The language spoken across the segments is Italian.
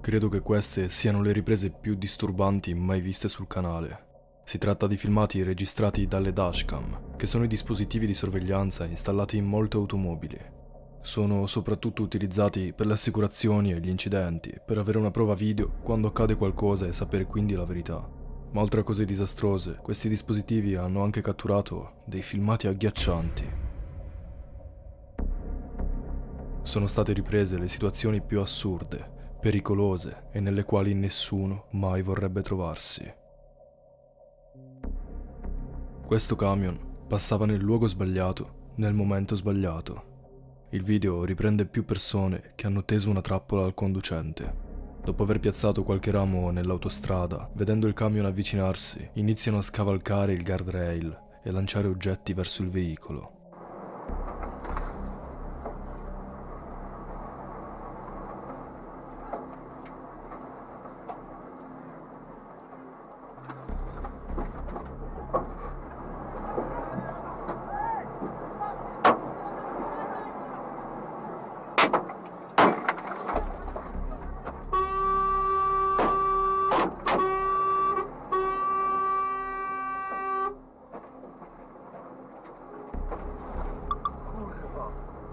Credo che queste siano le riprese più disturbanti mai viste sul canale. Si tratta di filmati registrati dalle dashcam, che sono i dispositivi di sorveglianza installati in molte automobili. Sono soprattutto utilizzati per le assicurazioni e gli incidenti, per avere una prova video quando accade qualcosa e sapere quindi la verità. Ma oltre a cose disastrose, questi dispositivi hanno anche catturato dei filmati agghiaccianti. Sono state riprese le situazioni più assurde, pericolose e nelle quali nessuno mai vorrebbe trovarsi. Questo camion passava nel luogo sbagliato, nel momento sbagliato. Il video riprende più persone che hanno teso una trappola al conducente. Dopo aver piazzato qualche ramo nell'autostrada, vedendo il camion avvicinarsi, iniziano a scavalcare il guardrail e lanciare oggetti verso il veicolo.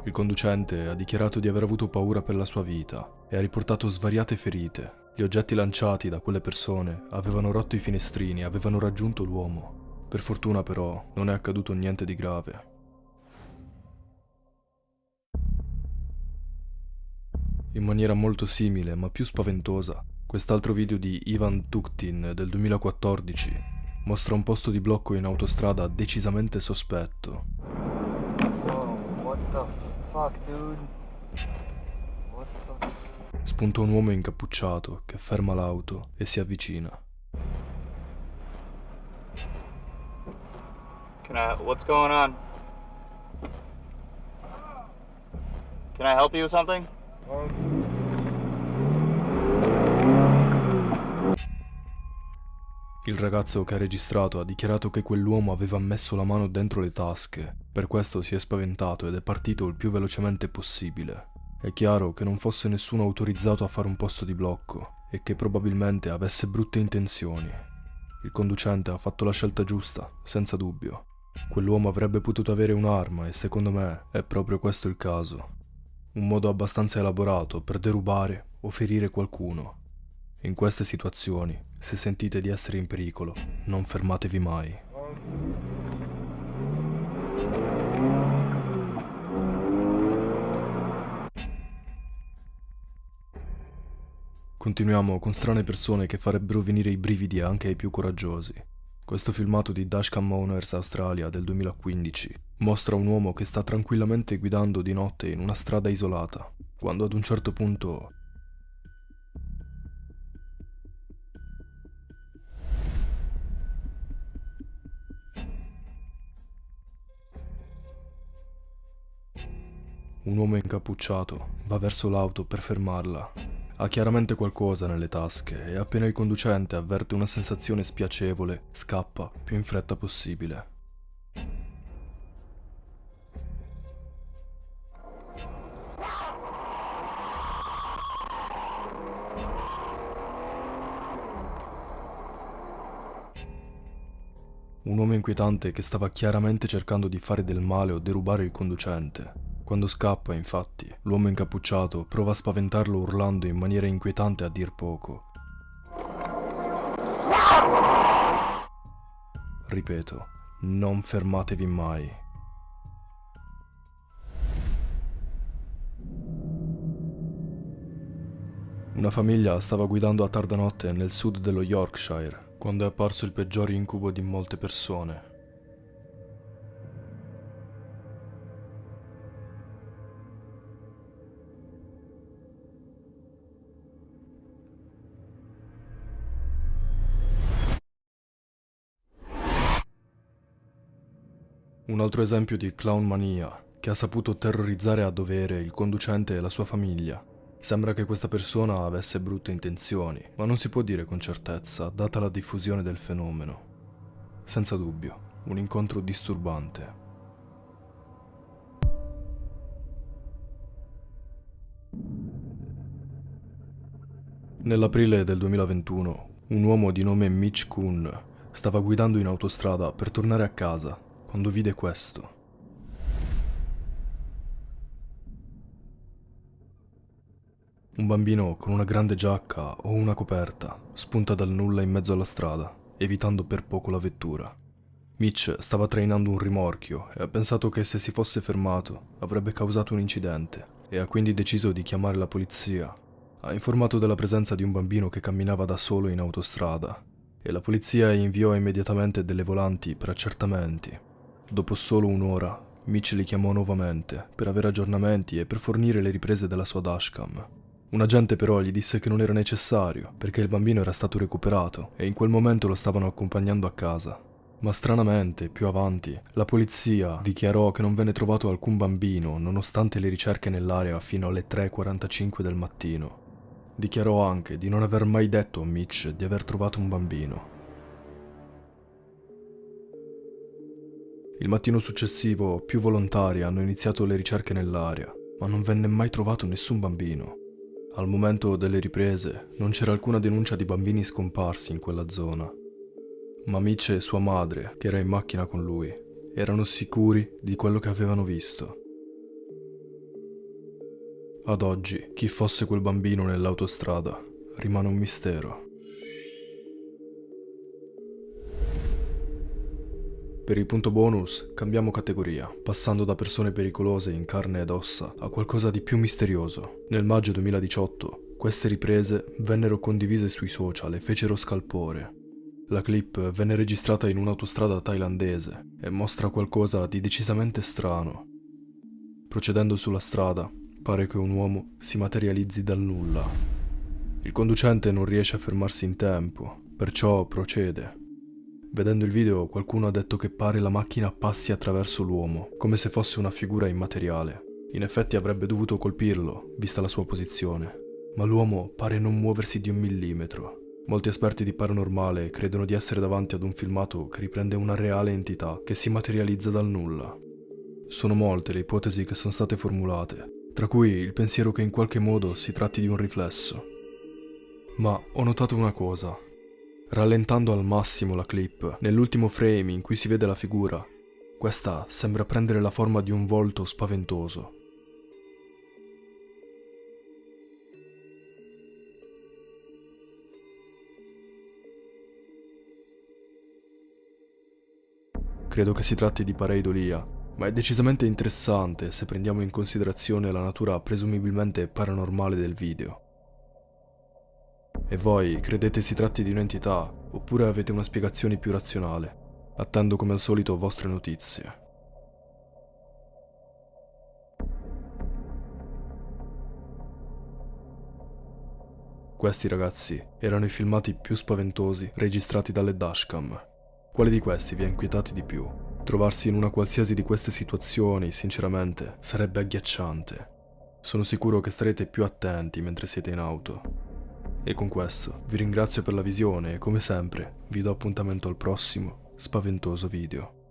Il conducente ha dichiarato di aver avuto paura per la sua vita e ha riportato svariate ferite. Gli oggetti lanciati da quelle persone avevano rotto i finestrini e avevano raggiunto l'uomo. Per fortuna però non è accaduto niente di grave. In maniera molto simile ma più spaventosa, quest'altro video di Ivan Tuktin del 2014 mostra un posto di blocco in autostrada decisamente sospetto. Whoa, what the fuck, dude? What the... Spunta un uomo incappucciato che ferma l'auto e si avvicina. Can I... What's going on? Can I help you with something? Il ragazzo che ha registrato ha dichiarato che quell'uomo aveva messo la mano dentro le tasche, per questo si è spaventato ed è partito il più velocemente possibile. È chiaro che non fosse nessuno autorizzato a fare un posto di blocco e che probabilmente avesse brutte intenzioni. Il conducente ha fatto la scelta giusta, senza dubbio. Quell'uomo avrebbe potuto avere un'arma e secondo me è proprio questo il caso. Un modo abbastanza elaborato per derubare o ferire qualcuno. In queste situazioni, se sentite di essere in pericolo, non fermatevi mai. Continuiamo con strane persone che farebbero venire i brividi anche ai più coraggiosi. Questo filmato di Dashcam Owners Australia del 2015 mostra un uomo che sta tranquillamente guidando di notte in una strada isolata, quando ad un certo punto Un uomo incappucciato va verso l'auto per fermarla. Ha chiaramente qualcosa nelle tasche e appena il conducente avverte una sensazione spiacevole, scappa più in fretta possibile. Un uomo inquietante che stava chiaramente cercando di fare del male o derubare il conducente. Quando scappa, infatti, l'uomo incappucciato prova a spaventarlo urlando in maniera inquietante a dir poco. Ripeto, non fermatevi mai. Una famiglia stava guidando a tarda notte nel sud dello Yorkshire quando è apparso il peggior incubo di molte persone. Un altro esempio di clown mania che ha saputo terrorizzare a dovere il conducente e la sua famiglia. Sembra che questa persona avesse brutte intenzioni, ma non si può dire con certezza, data la diffusione del fenomeno. Senza dubbio, un incontro disturbante. Nell'aprile del 2021, un uomo di nome Mitch Kuhn stava guidando in autostrada per tornare a casa quando vide questo. Un bambino con una grande giacca o una coperta spunta dal nulla in mezzo alla strada, evitando per poco la vettura. Mitch stava trainando un rimorchio e ha pensato che se si fosse fermato avrebbe causato un incidente e ha quindi deciso di chiamare la polizia. Ha informato della presenza di un bambino che camminava da solo in autostrada e la polizia inviò immediatamente delle volanti per accertamenti. Dopo solo un'ora, Mitch li chiamò nuovamente per avere aggiornamenti e per fornire le riprese della sua dashcam. Un agente però gli disse che non era necessario, perché il bambino era stato recuperato e in quel momento lo stavano accompagnando a casa. Ma stranamente, più avanti, la polizia dichiarò che non venne trovato alcun bambino nonostante le ricerche nell'area fino alle 3.45 del mattino. Dichiarò anche di non aver mai detto a Mitch di aver trovato un bambino. Il mattino successivo più volontari hanno iniziato le ricerche nell'area, ma non venne mai trovato nessun bambino. Al momento delle riprese non c'era alcuna denuncia di bambini scomparsi in quella zona. Ma Mitch e sua madre, che era in macchina con lui, erano sicuri di quello che avevano visto. Ad oggi, chi fosse quel bambino nell'autostrada rimane un mistero. Per il punto bonus cambiamo categoria, passando da persone pericolose in carne ed ossa a qualcosa di più misterioso. Nel maggio 2018 queste riprese vennero condivise sui social e fecero scalpore. La clip venne registrata in un'autostrada thailandese e mostra qualcosa di decisamente strano. Procedendo sulla strada, pare che un uomo si materializzi dal nulla. Il conducente non riesce a fermarsi in tempo, perciò procede Vedendo il video qualcuno ha detto che pare la macchina passi attraverso l'uomo, come se fosse una figura immateriale. In effetti avrebbe dovuto colpirlo, vista la sua posizione. Ma l'uomo pare non muoversi di un millimetro. Molti esperti di paranormale credono di essere davanti ad un filmato che riprende una reale entità che si materializza dal nulla. Sono molte le ipotesi che sono state formulate, tra cui il pensiero che in qualche modo si tratti di un riflesso. Ma ho notato una cosa, Rallentando al massimo la clip, nell'ultimo frame in cui si vede la figura, questa sembra prendere la forma di un volto spaventoso. Credo che si tratti di pareidolia, ma è decisamente interessante se prendiamo in considerazione la natura presumibilmente paranormale del video. E voi credete si tratti di un'entità oppure avete una spiegazione più razionale? Attendo come al solito vostre notizie. Questi ragazzi erano i filmati più spaventosi registrati dalle dashcam. Quale di questi vi ha inquietati di più? Trovarsi in una qualsiasi di queste situazioni, sinceramente, sarebbe agghiacciante. Sono sicuro che starete più attenti mentre siete in auto. E con questo vi ringrazio per la visione e come sempre vi do appuntamento al prossimo spaventoso video.